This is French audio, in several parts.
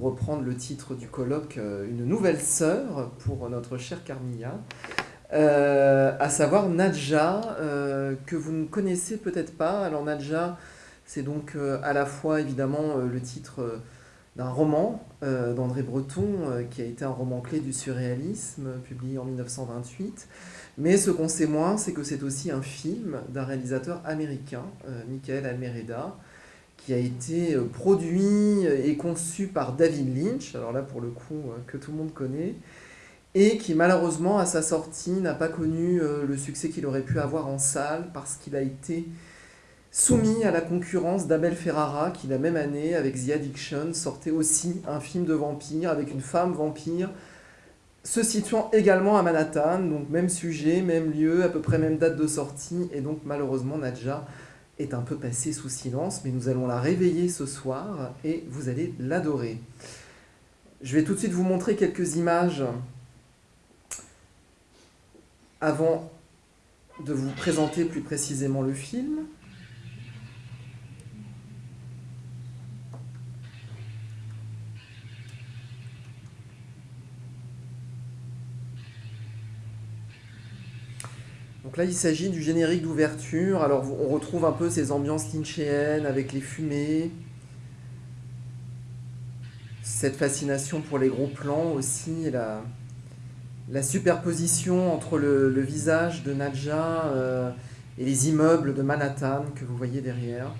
Euh, reprendre le titre du colloque, euh, une nouvelle sœur pour notre chère Carmilla, euh, à savoir Nadja, que vous ne connaissez peut-être pas. Alors Nadja, c'est donc à la fois évidemment le titre d'un roman d'André Breton, qui a été un roman clé du surréalisme, publié en 1928. Mais ce qu'on sait moins, c'est que c'est aussi un film d'un réalisateur américain, Michael Almereda, qui a été euh, produit et conçu par David Lynch, alors là pour le coup euh, que tout le monde connaît, et qui malheureusement à sa sortie n'a pas connu euh, le succès qu'il aurait pu avoir en salle parce qu'il a été soumis à la concurrence d'Abel Ferrara qui la même année avec The Addiction sortait aussi un film de vampire avec une femme vampire se situant également à Manhattan, donc même sujet, même lieu, à peu près même date de sortie, et donc malheureusement Nadja est un peu passée sous silence, mais nous allons la réveiller ce soir et vous allez l'adorer. Je vais tout de suite vous montrer quelques images avant de vous présenter plus précisément le film. Donc là, il s'agit du générique d'ouverture. Alors, on retrouve un peu ces ambiances lynchéennes avec les fumées. Cette fascination pour les gros plans aussi, la, la superposition entre le, visage de Nadja euh, et les immeubles de Manhattan que vous voyez derrière.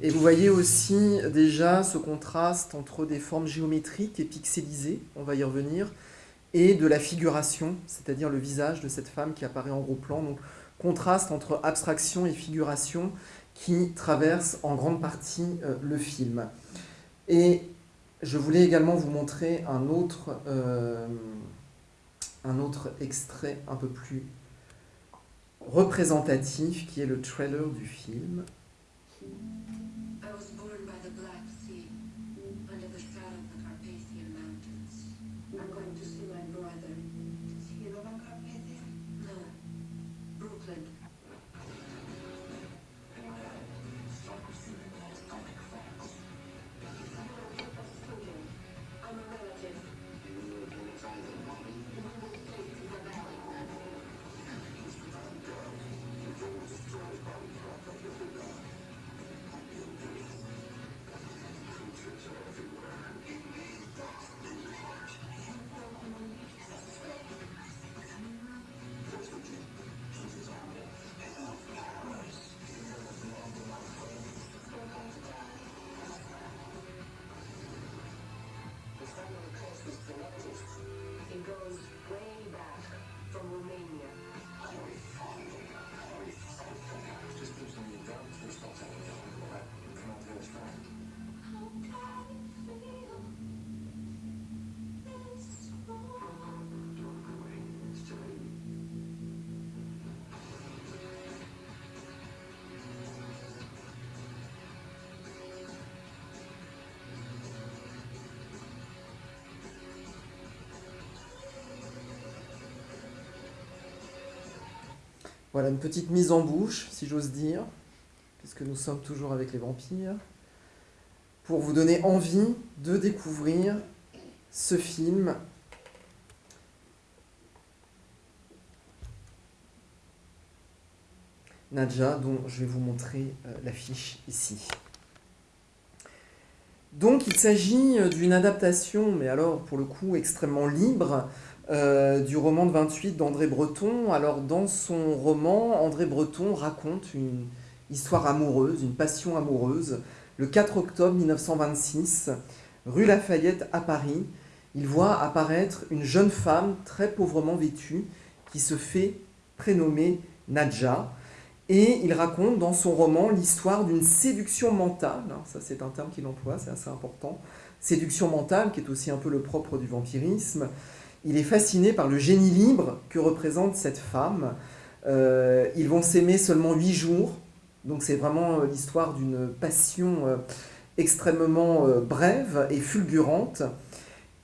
Et vous voyez aussi déjà ce contraste entre des formes géométriques et pixelisées, on va y revenir, et de la figuration, c'est-à-dire le visage de cette femme qui apparaît en gros plan. Donc contraste entre abstraction et figuration qui traverse en grande partie euh, le film. Et je voulais également vous montrer un autre, euh, un autre extrait un peu plus représentatif qui est le trailer du film. Voilà une petite mise en bouche, si j'ose dire, puisque nous sommes toujours avec les vampires, pour vous donner envie de découvrir ce film Nadja, dont je vais vous montrer euh, l'affiche ici. Donc il s'agit euh, d'une adaptation, mais alors pour le coup extrêmement libre, euh, du roman de 28 d'André Breton. Alors dans son roman, André Breton raconte une histoire amoureuse, une passion amoureuse. Le 4 octobre 1926, rue Lafayette à Paris, il voit apparaître une jeune femme très pauvrement vêtue qui se fait prénommer Nadja. Et il raconte dans son roman l'histoire d'une séduction mentale, ça c'est un terme qu'il emploie, c'est assez important, séduction mentale qui est aussi un peu le propre du vampirisme, il est fasciné par le génie libre que représente cette femme. Euh, ils vont s'aimer seulement huit jours, donc c'est vraiment euh, l'histoire d'une passion euh, extrêmement brève et fulgurante.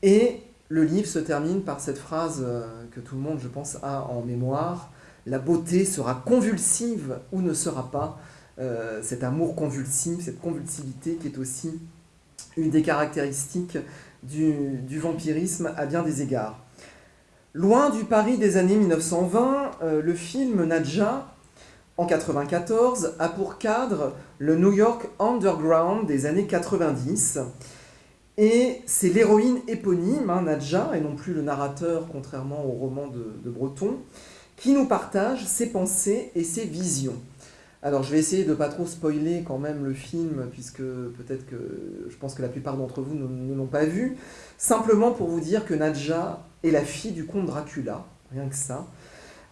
Et le livre se termine par cette phrase que tout le monde, je pense, a en mémoire. La beauté sera convulsive ou ne sera pas. Cet amour convulsif, cette convulsivité qui est aussi une des caractéristiques du vampirisme à bien des égards. Loin du Paris des années 1920, le film Nadja en 94, a pour cadre le New York Underground des années 90. Et c'est l'héroïne éponyme, hein, Nadja, et non plus le narrateur, contrairement au roman de, Breton, qui nous partage ses pensées et ses visions. Alors je vais essayer de ne pas trop spoiler quand même le film, puisque peut-être que je pense que la plupart d'entre vous ne l'ont pas vu. Simplement pour vous dire que Nadja est la fille du comte Dracula, rien que ça.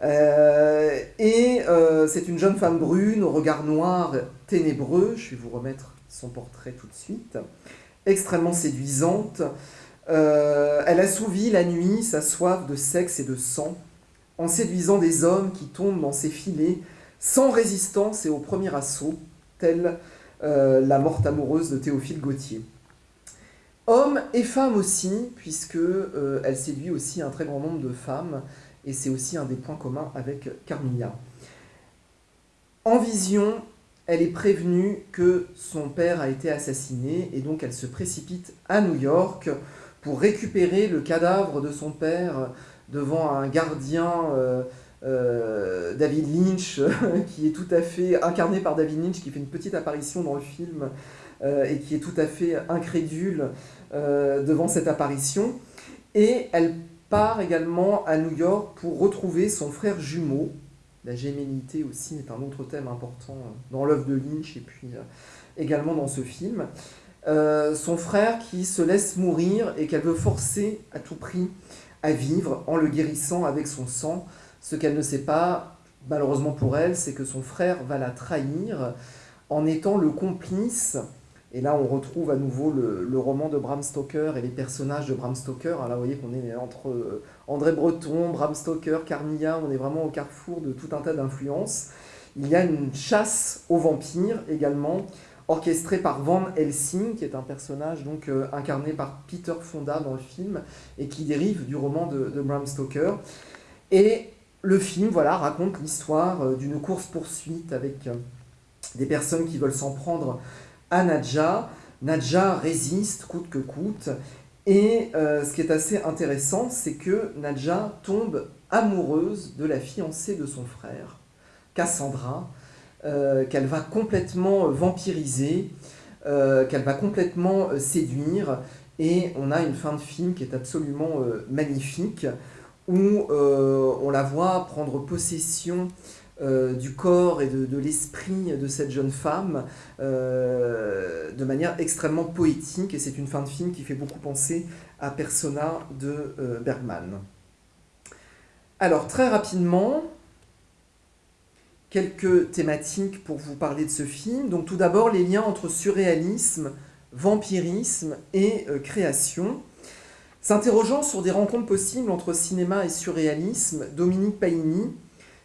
Euh, et euh, c'est une jeune femme brune, au regard noir, ténébreux. Je vais vous remettre son portrait tout de suite. Extrêmement séduisante. Euh, elle assouvit la nuit sa soif de sexe et de sang, en séduisant des hommes qui tombent dans ses filets, sans résistance et au premier assaut, telle la morte amoureuse de Théophile Gautier. Homme et femme aussi, puisque elle séduit aussi un très grand nombre de femmes, et c'est aussi un des points communs avec Carmilla. En vision, elle est prévenue que son père a été assassiné et donc elle se précipite à New York pour récupérer le cadavre de son père devant un gardien euh, euh, David Lynch qui est tout à fait incarné par David Lynch qui fait une petite apparition dans le film euh, et qui est tout à fait incrédule devant cette apparition et elle part également à New York pour retrouver son frère jumeau. La gémellité aussi est un autre thème important dans l'œuvre de Lynch et puis euh, également dans ce film. Euh, son frère qui se laisse mourir et qu'elle veut forcer à tout prix à vivre en le guérissant avec son sang. Ce qu'elle ne sait pas, malheureusement pour elle, c'est que son frère va la trahir en étant le complice et là, on retrouve à nouveau le, roman de Bram Stoker et les personnages de Bram Stoker. Alors là, vous voyez qu'on est entre euh, André Breton, Bram Stoker, Carmilla, on est vraiment au carrefour de tout un tas d'influences. Il y a une chasse aux vampires également, orchestrée par Van Helsing, qui est un personnage donc euh, incarné par Peter Fonda dans le film, et qui dérive du roman de, Bram Stoker. Et le film voilà, raconte l'histoire euh, d'une course-poursuite avec des personnes qui veulent s'en prendre à Nadja. Nadja résiste coûte que coûte. Et euh, ce qui est assez intéressant, c'est que Nadja tombe amoureuse de la fiancée de son frère, Cassandra, euh, qu'elle va complètement vampiriser, euh, qu'elle va complètement séduire. Et on a une fin de film qui est absolument magnifique, où on la voit prendre possession euh, du corps et de, l'esprit de cette jeune femme euh, de manière extrêmement poétique et c'est une fin de film qui fait beaucoup penser à Persona de euh, Bergman. Alors très rapidement, quelques thématiques pour vous parler de ce film. Donc tout d'abord les liens entre surréalisme, vampirisme et création. S'interrogeant sur des rencontres possibles entre cinéma et surréalisme, Dominique Paini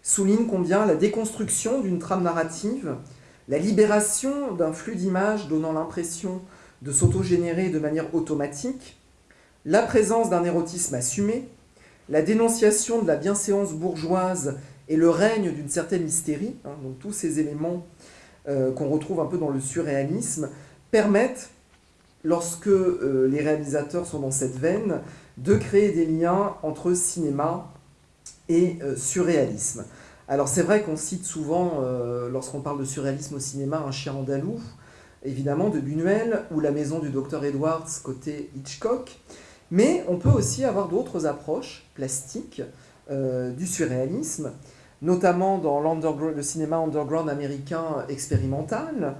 souligne combien la déconstruction d'une trame narrative, la libération d'un flux d'images donnant l'impression de s'autogénérer de manière automatique, la présence d'un érotisme assumé, la dénonciation de la bienséance bourgeoise et le règne d'une certaine hystérie, hein, donc tous ces éléments euh, qu'on retrouve un peu dans le surréalisme, permettent, lorsque euh, les réalisateurs sont dans cette veine, de créer des liens entre cinéma et euh, surréalisme. Alors c'est vrai qu'on cite souvent, euh, lorsqu'on parle de surréalisme au cinéma, Un chien andalou, évidemment de Buñuel, ou La maison du docteur Edwards côté Hitchcock, mais on peut aussi avoir d'autres approches plastiques euh, du surréalisme, notamment dans le cinéma underground américain expérimental,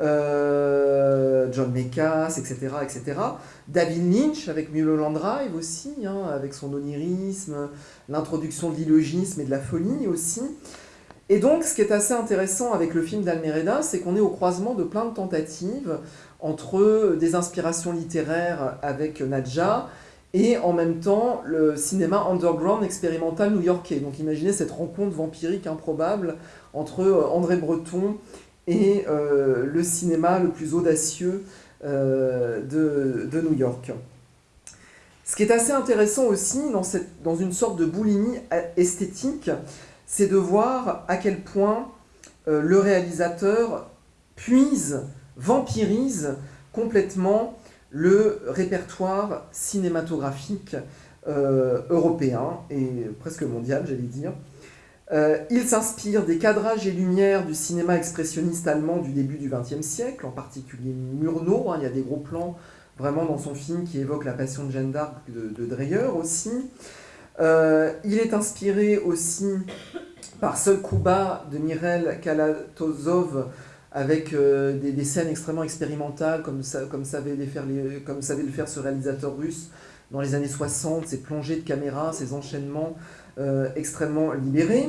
euh, John Mekas, etc., etc. David Lynch avec Mulholland Drive aussi, hein, avec son onirisme, l'introduction de l'illogisme et de la folie aussi. Et donc, ce qui est assez intéressant avec le film d'Almereda, c'est qu'on est au croisement de plein de tentatives entre des inspirations littéraires avec Nadja et en même temps le cinéma underground expérimental new-yorkais. Donc imaginez cette rencontre vampirique improbable entre André Breton et euh, le cinéma le plus audacieux de, New York. Ce qui est assez intéressant aussi dans, cette, dans une sorte de boulimie esthétique, c'est de voir à quel point le réalisateur puise, vampirise complètement le répertoire cinématographique euh, européen et presque mondial, j'allais dire. Euh, il s'inspire des cadrages et lumières du cinéma expressionniste allemand du début du XXe siècle, en particulier Murnau. Hein, il y a des gros plans vraiment dans son film qui évoquent la passion de Jeanne d'Arc de, Dreyer aussi. Euh, il est inspiré aussi par Seul Kuba de Mirel Kalatozov, avec euh, des, scènes extrêmement expérimentales, comme, ça, savait comme savait le faire ce réalisateur russe dans les années 60, ces plongées de caméra, ces enchaînements euh, extrêmement libérés.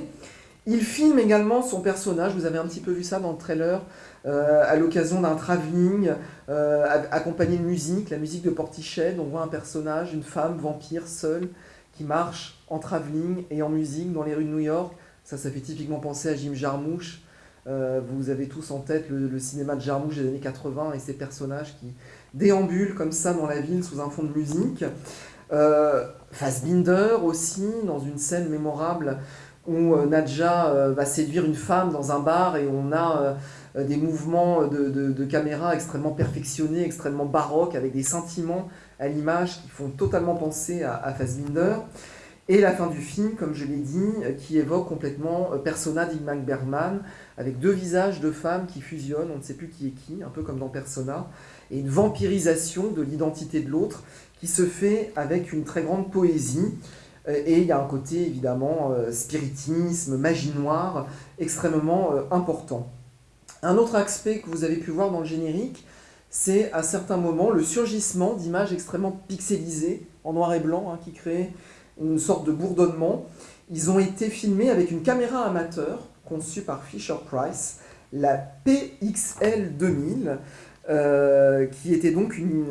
Il filme également son personnage, vous avez un petit peu vu ça dans le trailer, euh, à l'occasion d'un travelling, accompagné de musique, la musique de Portichet, on voit un personnage, une femme vampire seule, qui marche en travelling et en musique dans les rues de New York. Ça, ça fait typiquement penser à Jim Jarmusch, euh, vous avez tous en tête le, cinéma de Jarmusch des années 80 et ces personnages qui déambulent comme ça dans la ville sous un fond de musique. Euh, Fassbinder aussi, dans une scène mémorable où euh, Nadja euh, va séduire une femme dans un bar et on a des mouvements de, caméra extrêmement perfectionnés, extrêmement baroques, avec des sentiments à l'image qui font totalement penser à, à Fassbinder. Et la fin du film, comme je l'ai dit, qui évoque complètement Persona d'Ingmar Bergman, avec deux visages de femmes qui fusionnent, on ne sait plus qui est qui, un peu comme dans Persona, et une vampirisation de l'identité de l'autre qui se fait avec une très grande poésie. Euh, et il y a un côté évidemment euh, spiritisme, magie noire, extrêmement euh, important. Un autre aspect que vous avez pu voir dans le générique, c'est à certains moments le surgissement d'images extrêmement pixelisées, en noir et blanc, hein, qui créent une sorte de bourdonnement. Ils ont été filmés avec une caméra amateur conçue par Fisher Price, la PXL 2000, euh, qui était donc une,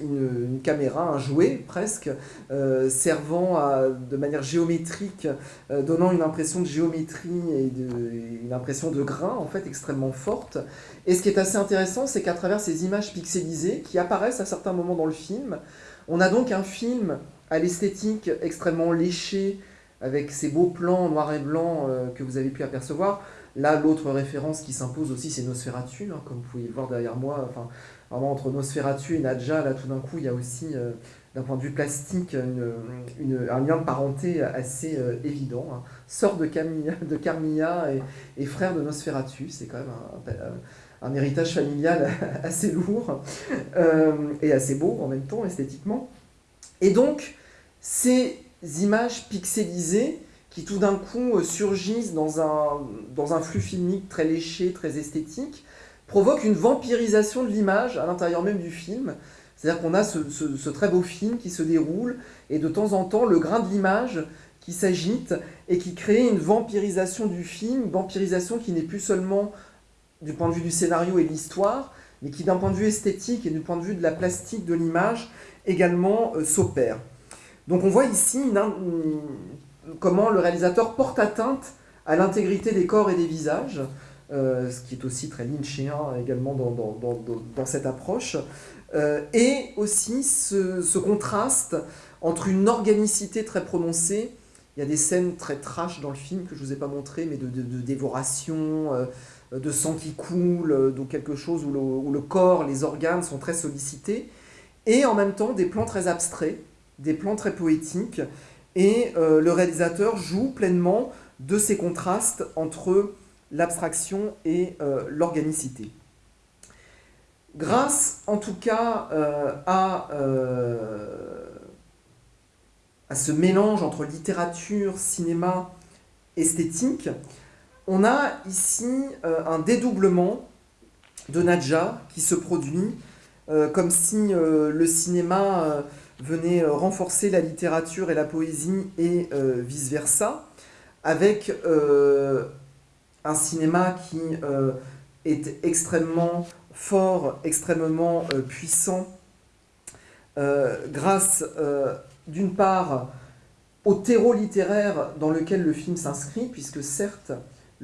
une, caméra, un jouet presque, euh, servant à, de manière géométrique, euh, donnant une impression de géométrie et une impression de grain en fait extrêmement forte. Et ce qui est assez intéressant, c'est qu'à travers ces images pixelisées qui apparaissent à certains moments dans le film, on a donc un film à l'esthétique extrêmement léché, avec ces beaux plans noir et blanc euh, que vous avez pu apercevoir. Là, l'autre référence qui s'impose aussi, c'est Nosferatu, hein, comme vous pouvez le voir derrière moi. Enfin, vraiment, entre Nosferatu et Nadja, là, tout d'un coup, il y a aussi, euh, d'un point de vue plastique, un lien de parenté assez euh, évident. Hein. Sœur de, Carmilla et, frère de Nosferatu, c'est quand même un, un, héritage familial assez lourd et assez beau en même temps, esthétiquement. Et donc, ces images pixelisées qui tout d'un coup euh, surgissent dans un, dans un flux filmique très léché, très esthétique, provoquent une vampirisation de l'image à l'intérieur même du film. C'est-à-dire qu'on a ce, très beau film qui se déroule, et de temps en temps, le grain de l'image qui s'agite et qui crée une vampirisation du film, une vampirisation qui n'est plus seulement du point de vue du scénario et de l'histoire, mais qui d'un point de vue esthétique et du point de vue de la plastique de l'image également euh, s'opère. Donc on voit ici comment le réalisateur porte atteinte à l'intégrité des corps et des visages, euh, ce qui est aussi très lynchien également dans, cette approche, euh, et aussi ce, contraste entre une organicité très prononcée, il y a des scènes très trash dans le film que je ne vous ai pas montré, mais de, dévoration, de sang qui coule, donc quelque chose où le corps, les organes sont très sollicités, et en même temps des plans très abstraits, des plans très poétiques, et euh, le réalisateur joue pleinement de ces contrastes entre l'abstraction et euh, l'organicité. Grâce en tout cas euh, à ce mélange entre littérature, cinéma, esthétique, on a ici un dédoublement de Nadja qui se produit euh, comme si euh, le cinéma euh, venait renforcer la littérature et la poésie et vice-versa, avec un cinéma qui est extrêmement fort, extrêmement puissant, grâce d'une part au terreau littéraire dans lequel le film s'inscrit, puisque certes,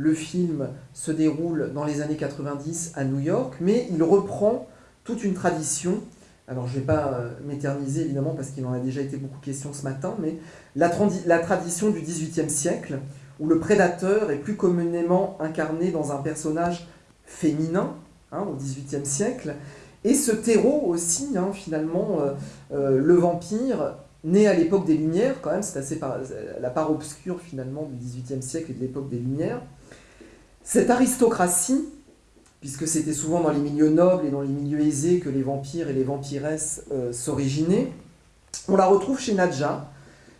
le film se déroule dans les années 90 à New York, mais il reprend toute une tradition. Alors je ne vais pas euh, m'éterniser évidemment parce qu'il en a déjà été beaucoup question ce matin, mais la, tradition du XVIIIe siècle, où le prédateur est plus communément incarné dans un personnage féminin, hein, au XVIIIe siècle, et ce terreau aussi, hein, finalement, euh, euh, le vampire, né à l'époque des Lumières, quand même, c'est assez la part obscure finalement du XVIIIe siècle et de l'époque des Lumières. Cette aristocratie, puisque c'était souvent dans les milieux nobles et dans les milieux aisés que les vampires et les vampiresses euh, s'originaient, on la retrouve chez Nadja,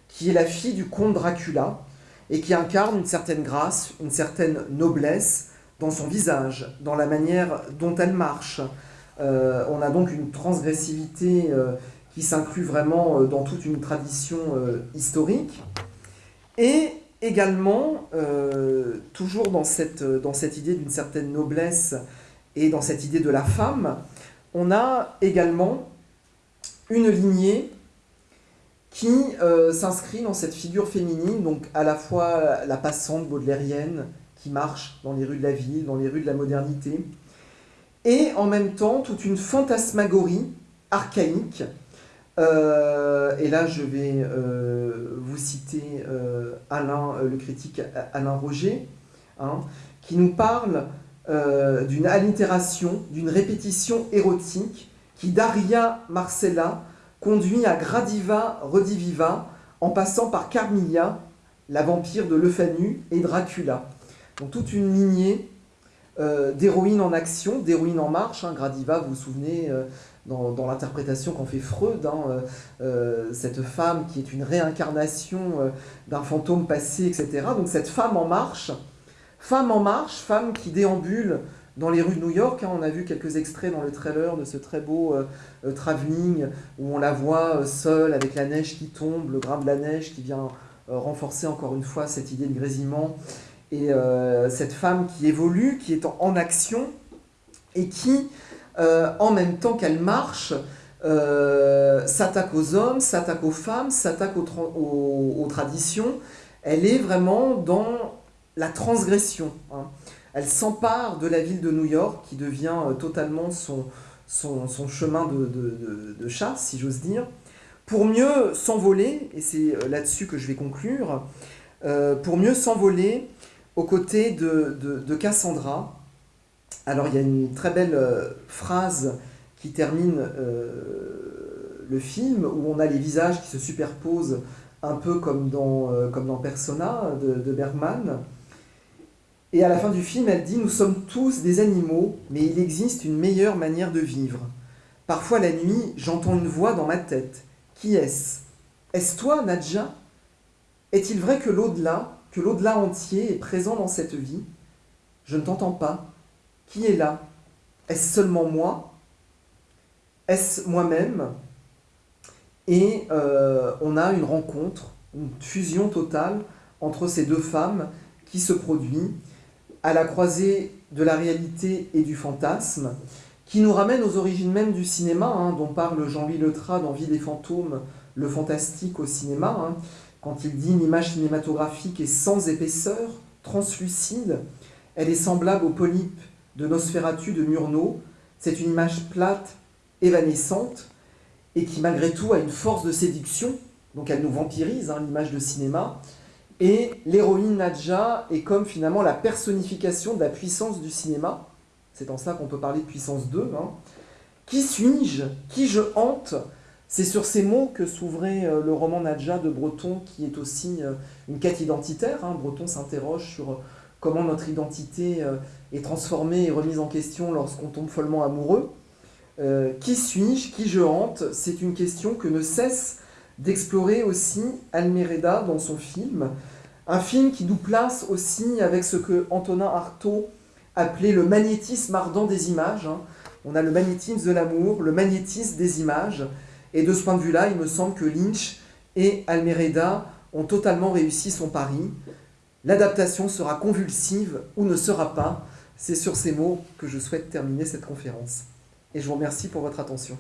qui est la fille du comte Dracula, et qui incarne une certaine grâce, une certaine noblesse dans son visage, dans la manière dont elle marche. Euh, on a donc une transgressivité euh, qui s'inclut vraiment dans toute une tradition historique. Et également, toujours dans cette, dans cette idée d'une certaine noblesse et dans cette idée de la femme, on a également une lignée qui euh, s'inscrit dans cette figure féminine, donc à la fois la passante baudelairienne qui marche dans les rues de la ville, dans les rues de la modernité, et en même temps toute une fantasmagorie archaïque. Euh, et là, je vais euh, vous citer Alain, le critique Alain Roger, hein, qui nous parle d'une allitération, d'une répétition érotique qui, Daria Marcella, conduit à Gradiva Rediviva, en passant par Carmilla, la vampire de Lefanu, et Dracula. Donc toute une lignée euh, d'héroïnes en action, d'héroïnes en marche. Hein. Gradiva, vous vous souvenez, euh, dans, l'interprétation qu'en fait Freud, hein, euh, cette femme qui est une réincarnation d'un fantôme passé, etc. Donc cette femme en marche, femme en marche, femme qui déambule dans les rues de New York. Hein, on a vu quelques extraits dans le trailer de ce très beau euh, euh, travelling où on la voit euh, seule avec la neige qui tombe, le grain de la neige qui vient renforcer encore une fois cette idée de grésillement. Et cette femme qui évolue, qui est en, action et qui, en même temps qu'elle marche, s'attaque aux hommes, s'attaque aux femmes, s'attaque aux, traditions. Elle est vraiment dans la transgression. Hein elle s'empare de la ville de New York, qui devient euh, totalement son, chemin de, chasse, si j'ose dire, pour mieux s'envoler, et c'est euh, là-dessus que je vais conclure, euh, pour mieux s'envoler aux côtés de, Cassandra. Alors il y a une très belle phrase qui termine le film, où on a les visages qui se superposent un peu comme dans, comme dans Persona de Bergman. Et à la fin du film, elle dit Nous sommes tous des animaux, mais il existe une meilleure manière de vivre. Parfois la nuit, j'entends une voix dans ma tête. Qui est-ce? Est-ce toi, Nadja? Est-il vrai que l'au-delà, que l'au-delà entier est présent dans cette vie? Je ne t'entends pas. Qui est là? Est-ce seulement moi? Est-ce moi-même? Et euh, on a une rencontre, une fusion totale entre ces deux femmes qui se produit à la croisée de la réalité et du fantasme, qui nous ramène aux origines même du cinéma, hein, dont parle Jean-Louis Letras dans Vie des fantômes, le fantastique au cinéma, hein, quand il dit une image cinématographique est sans épaisseur, translucide, elle est semblable au polype de Nosferatu de Murnau, c'est une image plate, évanescente, et qui malgré tout a une force de séduction, donc elle nous vampirise, hein, l'image de cinéma, et l'héroïne Nadja est comme finalement la personnification de la puissance du cinéma. C'est en ça qu'on peut parler de puissance 2. Hein. Qui suis-je? Qui je hante? C'est sur ces mots que s'ouvrait euh, le roman Nadja de Breton, qui est aussi euh, une quête identitaire. Hein. Breton s'interroge sur euh, comment notre identité est transformée et remise en question lorsqu'on tombe follement amoureux. qui suis-je? Qui je hante? C'est une question que ne cesse d'explorer aussi Almereda dans son film. Un film qui nous place aussi avec ce que Antonin Artaud appelait le magnétisme ardent des images. Hein. On a le magnétisme de l'amour, le magnétisme des images. Et de ce point de vue-là, il me semble que Lynch et Almereda ont totalement réussi son pari. L'adaptation sera convulsive ou ne sera pas. C'est sur ces mots que je souhaite terminer cette conférence. Et je vous remercie pour votre attention.